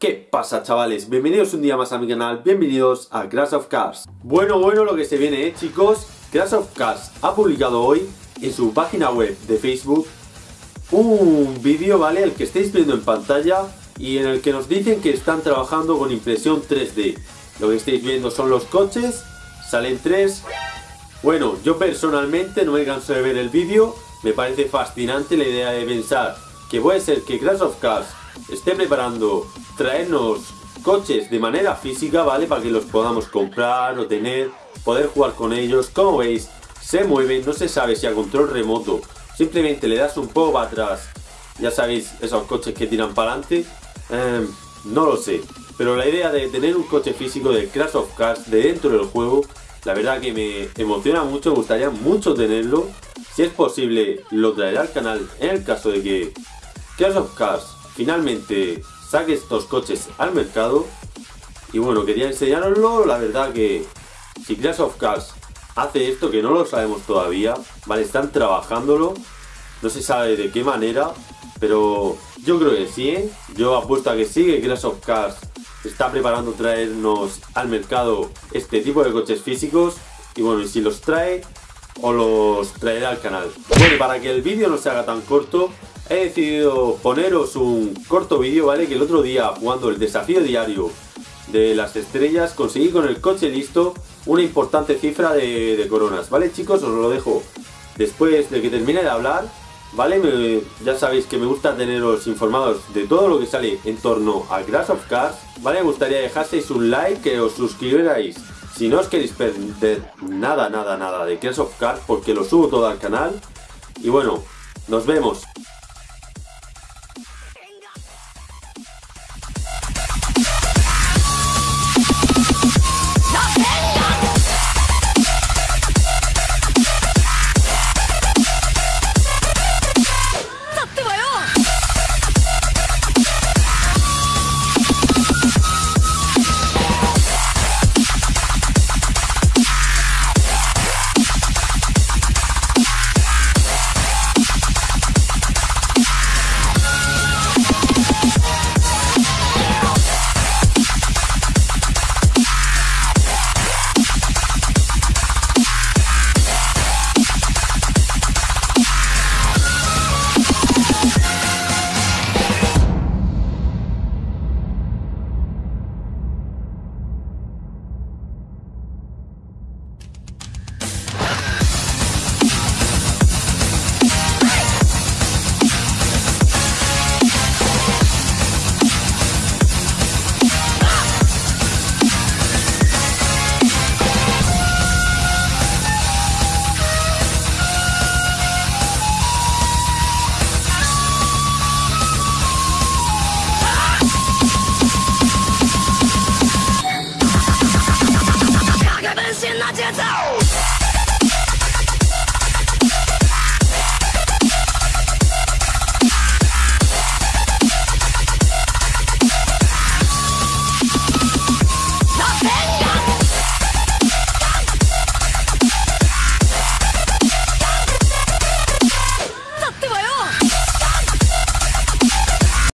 ¿Qué pasa chavales? Bienvenidos un día más a mi canal, bienvenidos a Crash of Cars Bueno, bueno lo que se viene eh chicos Crash of Cars ha publicado hoy en su página web de Facebook Un vídeo, ¿vale? El que estáis viendo en pantalla Y en el que nos dicen que están trabajando con impresión 3D Lo que estáis viendo son los coches Salen tres Bueno, yo personalmente no me canso de ver el vídeo Me parece fascinante la idea de pensar Que puede ser que Crash of Cars esté preparando traernos coches de manera física, ¿vale? Para que los podamos comprar o tener, poder jugar con ellos. Como veis, se mueven, no se sabe si a control remoto. Simplemente le das un poco para atrás. Ya sabéis, esos coches que tiran para adelante. Em, no lo sé. Pero la idea de tener un coche físico de Crash of Cars de dentro del juego, la verdad que me emociona mucho, me gustaría mucho tenerlo. Si es posible, lo traeré al canal en el caso de que Crash of Cars finalmente saque estos coches al mercado. Y bueno, quería enseñaroslo, la verdad que si Crash of Cars hace esto, que no lo sabemos todavía, vale, están trabajándolo, no se sabe de qué manera, pero yo creo que sí, ¿eh? yo apuesto a que sí, que Crash of Cars está preparando traernos al mercado este tipo de coches físicos, y bueno, y si los trae, o los traeré al canal. Bueno, para que el vídeo no se haga tan corto, he decidido poneros un corto vídeo, ¿vale? Que el otro día, jugando el desafío diario de las estrellas, conseguí con el coche listo una importante cifra de, coronas, ¿vale chicos? Os lo dejo después de que termine de hablar, ¿vale? ya sabéis que me gusta teneros informados de todo lo que sale en torno a Crash of Cars, ¿vale? Me gustaría dejaseis un like, que os suscribierais si no os queréis perder nada, nada, nada de Crash of Cars, porque lo subo todo al canal. Y bueno, nos vemos.